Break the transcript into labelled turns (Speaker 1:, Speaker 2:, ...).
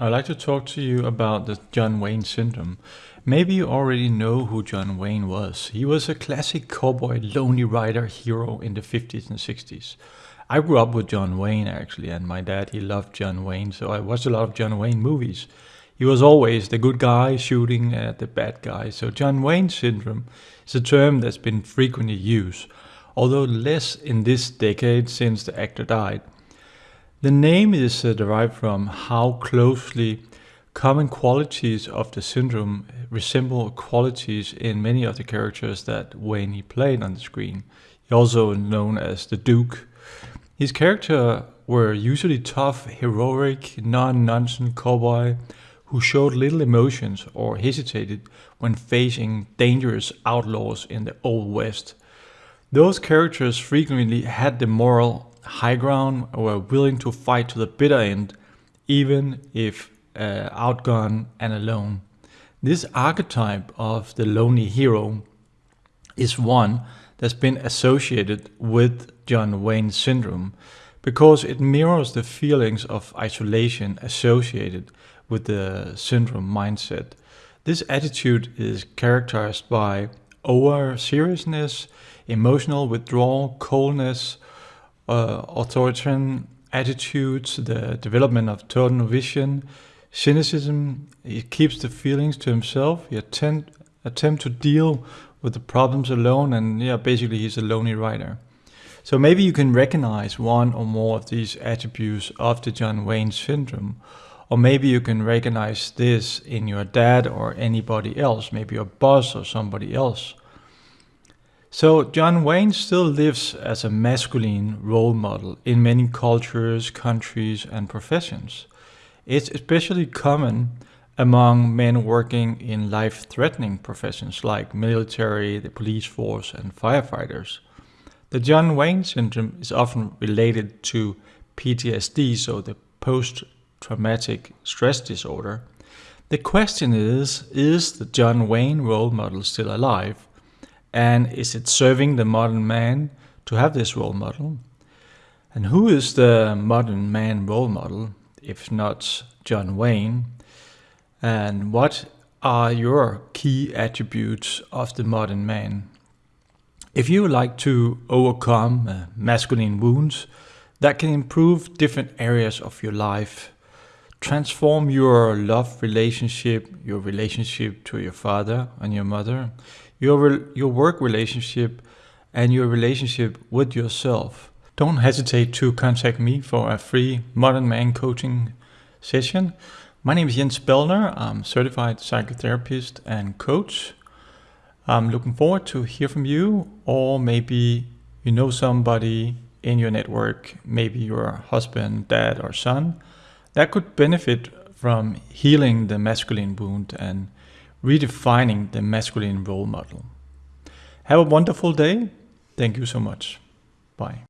Speaker 1: I'd like to talk to you about the John Wayne syndrome. Maybe you already know who John Wayne was. He was a classic cowboy lonely rider hero in the 50s and 60s. I grew up with John Wayne actually and my dad he loved John Wayne so I watched a lot of John Wayne movies. He was always the good guy shooting at the bad guy. So John Wayne syndrome is a term that's been frequently used, although less in this decade since the actor died. The name is uh, derived from how closely common qualities of the syndrome resemble qualities in many of the characters that Wayne played on the screen. He also known as the Duke. His character were usually tough, heroic, non-nonsense cowboy who showed little emotions or hesitated when facing dangerous outlaws in the Old West. Those characters frequently had the moral high ground or willing to fight to the bitter end, even if uh, outgunned and alone. This archetype of the lonely hero is one that's been associated with John Wayne syndrome because it mirrors the feelings of isolation associated with the syndrome mindset. This attitude is characterized by over seriousness, emotional withdrawal, coldness, uh, authoritarian attitudes, the development of tunnel vision, cynicism. He keeps the feelings to himself. He attempt attempt to deal with the problems alone, and yeah, basically he's a lonely rider. So maybe you can recognize one or more of these attributes of the John Wayne syndrome, or maybe you can recognize this in your dad or anybody else, maybe your boss or somebody else. So John Wayne still lives as a masculine role model in many cultures, countries and professions. It's especially common among men working in life-threatening professions like military, the police force and firefighters. The John Wayne syndrome is often related to PTSD, so the post-traumatic stress disorder. The question is, is the John Wayne role model still alive? And is it serving the modern man to have this role model? And who is the modern man role model, if not John Wayne? And what are your key attributes of the modern man? If you like to overcome uh, masculine wounds that can improve different areas of your life, transform your love relationship, your relationship to your father and your mother, your, your work relationship and your relationship with yourself. Don't hesitate to contact me for a free Modern Man coaching session. My name is Jens Bellner. I'm certified psychotherapist and coach. I'm looking forward to hear from you or maybe you know somebody in your network, maybe your husband, dad or son that could benefit from healing the masculine wound and redefining the masculine role model. Have a wonderful day. Thank you so much. Bye.